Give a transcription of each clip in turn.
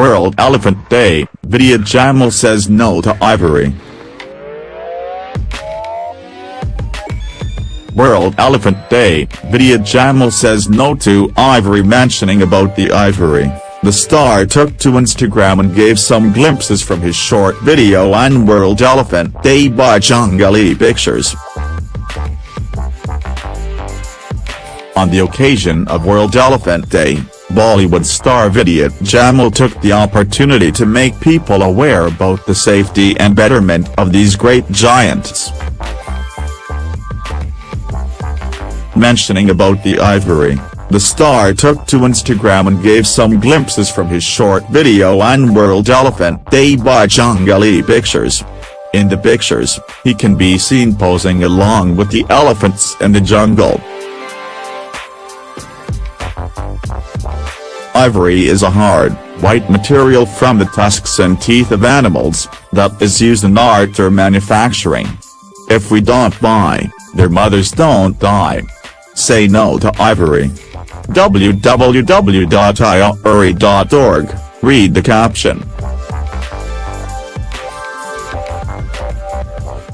World Elephant Day, Vidyut Jammwal says no to ivory. World Elephant Day, Vidyut Jammwal says no to ivory mentioning about the ivory. The star took to Instagram and gave some glimpses from his short video on World Elephant Day by Junglee Pictures. On the occasion of World Elephant Day, Bollywood star Vidyut Jammwal took the opportunity to make people aware about the safety and betterment of these great giants. Mentioning about the ivory, the star took to Instagram and gave some glimpses from his short video on World Elephant Day by Junglee Pictures. In the pictures, he can be seen posing along with the elephants in the jungle. Ivory is a hard, white material from the tusks and teeth of animals, that is used in art or manufacturing. If we don't buy, their mothers don't die. Say no to ivory. www.ivory.org, read the caption.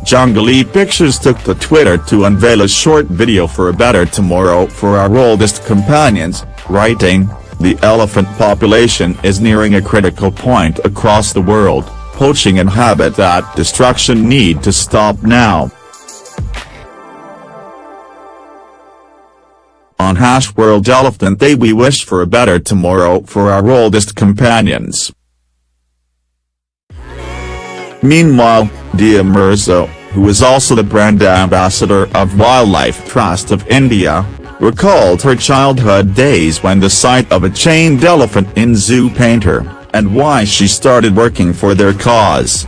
Junglee Pictures took to Twitter to unveil a short video for a better tomorrow for our oldest companions, writing, the elephant population is nearing a critical point across the world, poaching and habitat destruction need to stop now. On Hash World Elephant Day we wish for a better tomorrow for our oldest companions. Meanwhile, Dia Mirza, who is also the brand ambassador of Wildlife Trust of India, recalled her childhood days when the sight of a chained elephant in zoo pained her, and why she started working for their cause.